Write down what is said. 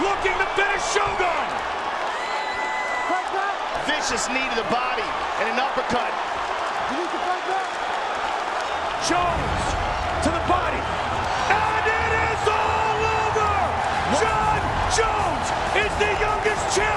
looking to finish Shogun. Vicious knee to the body and an uppercut. Jones to the body. And it is all over. Jon Jones is the youngest champion.